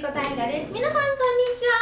きこ大河です。皆さんこんにちは。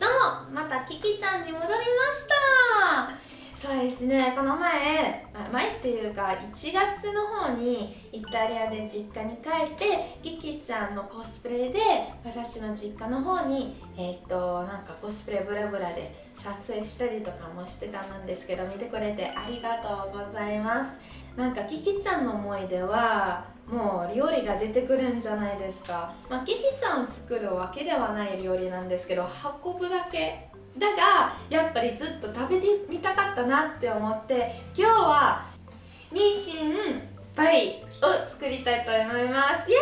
どうもまたキキちゃんに戻りました。そうですね。この前前っていうか1月の方にイタリアで実家に帰ってキキちゃんのコスプレで私の実家の方にえっ、となんかコスプレブラブラで撮影したりとかもしてたんですけど見てくれてありがとうございます。なんかキキちゃんの思い出はもう料理が出てくるんじゃないですか、まあ、キキちゃんを作るわけではない料理なんですけど運ぶだけ。だがやっぱりずっと食べてみたかったなって思って今日は妊娠パイを作りたいと思います。イエ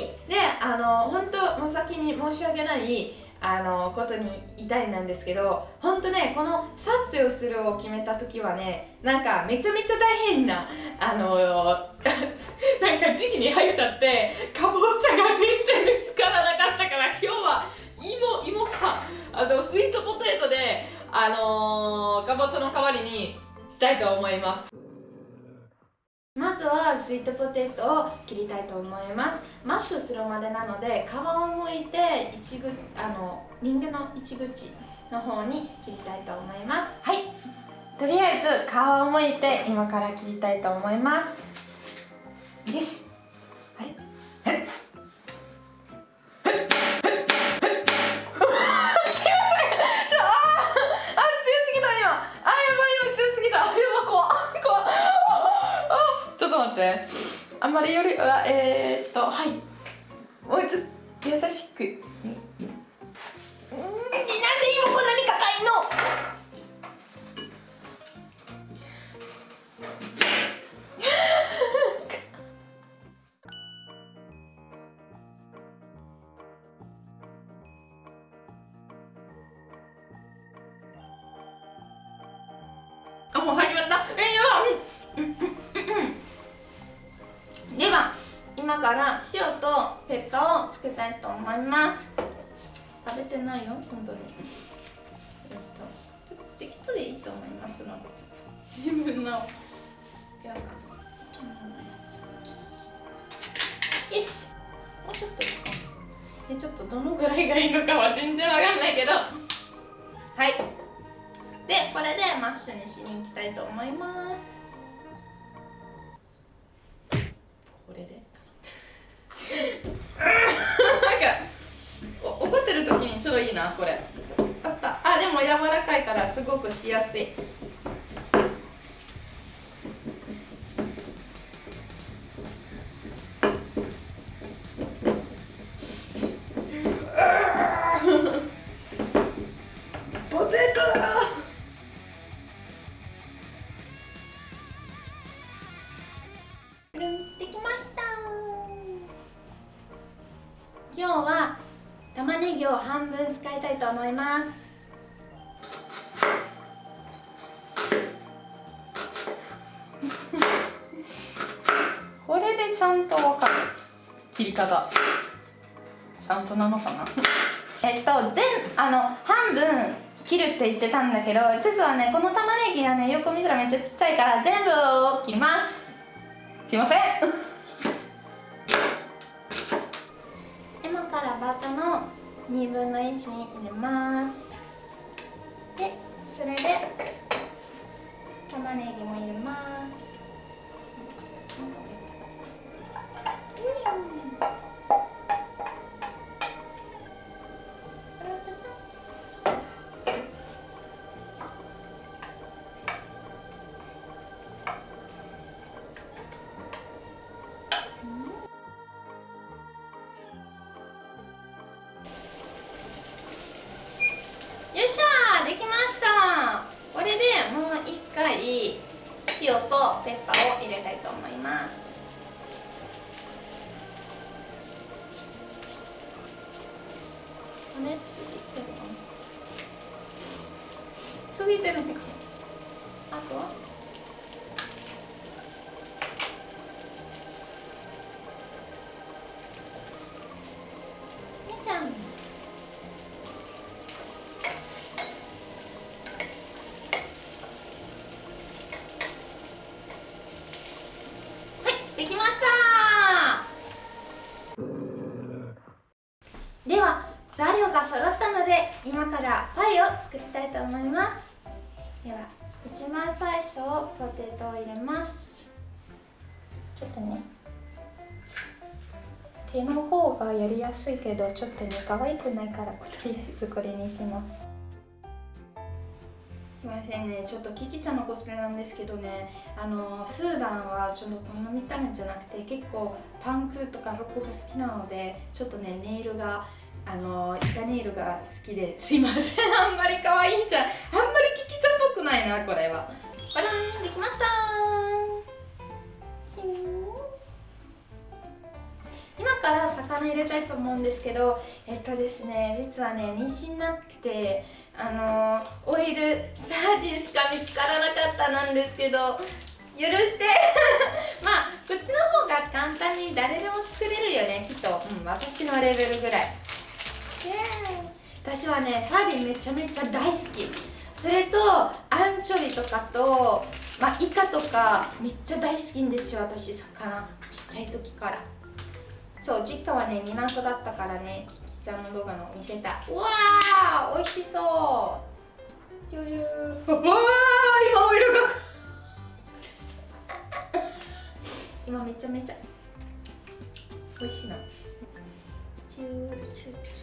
ーイ！であの本当もう先に申し訳ないあのことに言いたいなんですけど本当ねこの撮影をするを決めた時はねなんかめちゃめちゃ大変なあの なんか時期に入っちゃってかぼちゃが全然見つからなかったから今日は芋芋か。あのスイートポテトであのー、かぼちゃの代わりにしたいと思います。まずはスイートポテトを切りたいと思います。マッシュするまでなので皮を剥いて一ぐあの人間の一口の方に切りたいと思います。はい。とりあえず皮を剥いて今から切りたいと思いますよし。あれ？あんまりよりはえ？ー、っとはいもうちょっと優しくから塩とペッパーをつけたいと思います。食べてないよ本当に。ちょっと適当でいいと思いますのでちょっと自分のよし。もうちょっといいかえちょっとどのぐらいがいいのかは全然わかんないけど。はい。でこれでマッシュにしに行きたいと思います。なこれ。あでも柔らかいからすごくしやすい。玉ねぎを半分使いたいと思います。これでちゃんと分かる。切り方。ちゃんとなのかな？えっと全あの半分切るって言ってたんだけど実はねこの玉ねぎがねよく見たらめっちゃちっちゃいから全部を切ります。すいません。からバタの2分の1に入れます。でそれで玉ねぎも入れます。ますね過ぎてるのか。あとは？やりやすいけどちょっとね可愛くないからとりあえずこれにします。すいませんねちょっとキキちゃんのコスプレなんですけどねあの普段はちょっとこの見た目じゃなくて結構パンクとかロックが好きなのでちょっとねネイルがあの板ネイルが好きですいません。あんまり可愛いんじゃんあんまりキキちゃんっぽくないなこれは。バランできました入れたいと思うんですけどえっとですね実はね妊娠なくてあのオイルサーディンしか見つからなかったなんですけど許して。まあこっちの方が簡単に誰でも作れるよねきっと、うん、私のレベルぐらい。私はねサーディンめちゃめちゃ大好き。それとアンチョビとかと、まあ、イカとかめっちゃ大好きんですよ私魚。ちっちゃい時から。そう実家はね港だったからねキキちゃんの動画の見せたうわー美味しそう。ジュリュー。わー今オイルが。今めちゃめちゃ。美味しいな。チューチュー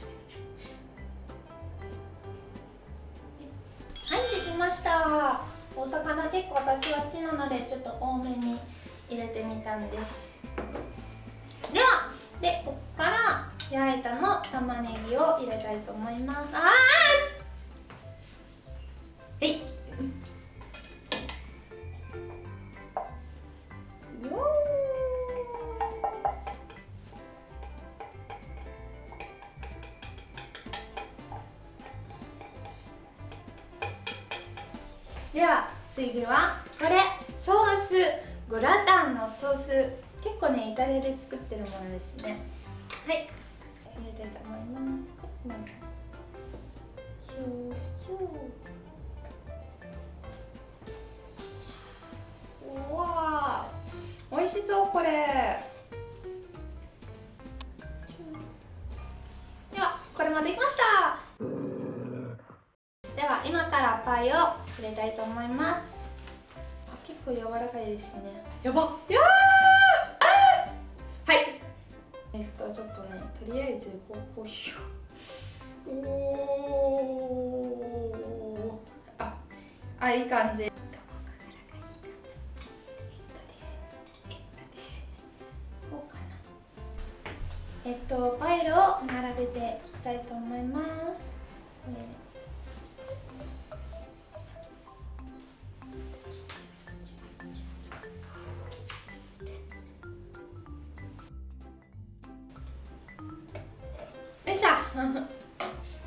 ました。お魚結構私は好きなのでちょっと多めに入れてみたんです焼いたの玉ねぎを入れたいと思います。あーはい。よでは次はこれ。ソース。グラタンのソース。結構ねイタリアで作ってるものですね。はいますシューシューうわ美味しそうこれではこれもできましたでは今からパイを入れたいと思います結構柔らかいですねやばやはいえっとちょっとねとりあえずこうこうしようおああいい感じ。えっとパイルを並べていきたいと思います。よいしょ。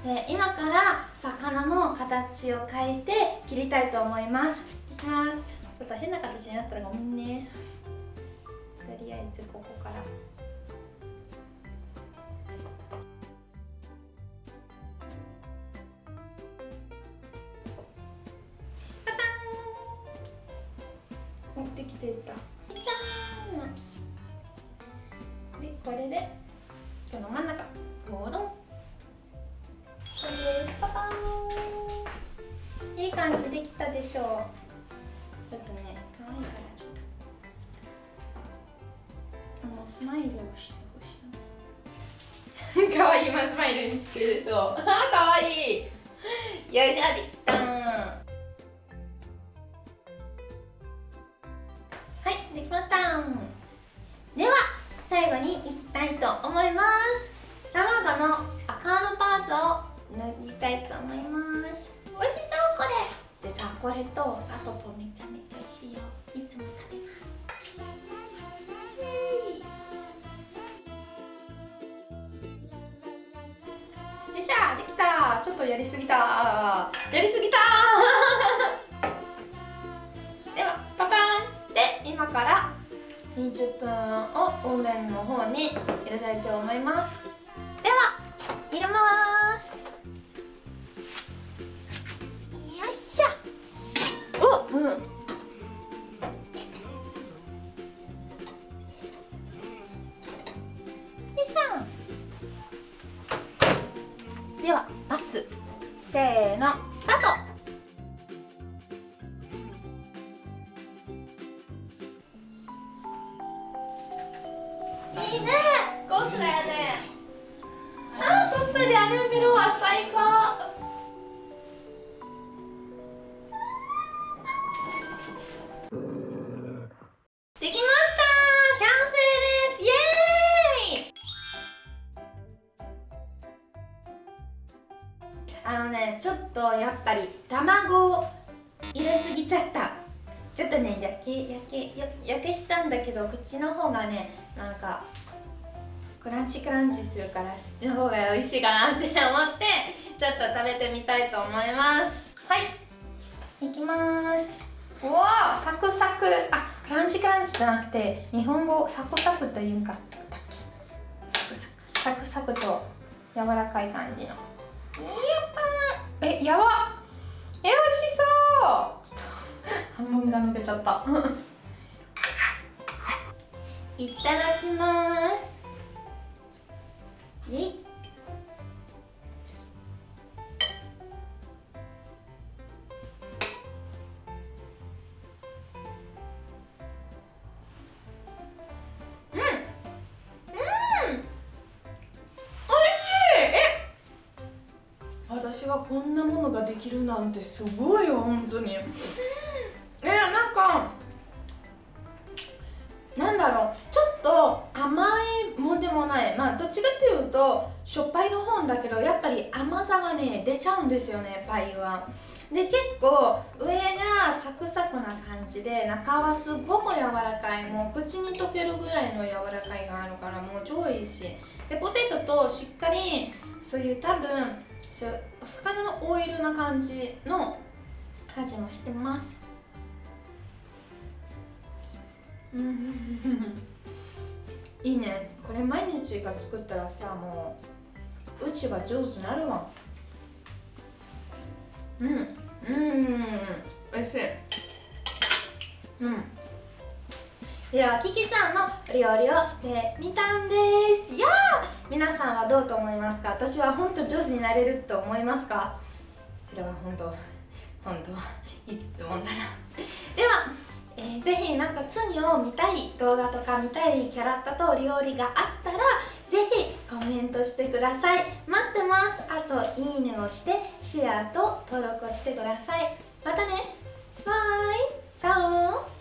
で今から魚の形を変えて切りたいと思います。いきます。ちょっと変な形になったらごめんね。とりあえずここから。パパン。持ってきてた。じゃーん。でこれで。今スマイルにしてるそう可愛い。よいしょできたはいできました。では最後にいきたいと思います。卵の赤のパーツを塗りたいと思います。美味しそうこれ。でさこれと砂糖とめちゃめちゃ美味しいよ。とやりすぎた。やりすぎた。ではパパン。で今から20分をオーブンの方に入れたいと思います。ね焼け焼け焼けしたんだけどこっちの方がねなんかクランチクランチするからそっちの方が美味しいかなって思ってちょっと食べてみたいと思います。はい。いきます。うわサクサク。あクランチクランチじゃなくて日本語サクサクというかサクサクサクサクと柔らかい感じの。やったえやば。え美味しそうちょっと半分が抜けちゃった。いただきます。私はこんなものができるなんてすごいよ本当に だけどやっぱり甘さはね出ちゃうんですよねパイは。で結構上がサクサクな感じで中はすごく柔らかい。もう口に溶けるぐらいの柔らかいがあるからもう超いいし。でポテトとしっかりそういう多分お魚のオイルな感じの味もしてます。うん。いいね。これ毎日が作ったらさもううちが上手なるわ。うんうんおいしい。うん。ではキキちゃんの料理をしてみたんです。やあ皆さんはどうと思いますか？私は本当上手になれると思いますか？それは本当本当いい質問だな。ではえー、ぜひなんか次を見たい動画とか見たいキャラクターと料理があったらぜひコメントしてください。待ってます。あといいねをしてシェアと登録をしてください。またね。バイ。チャオ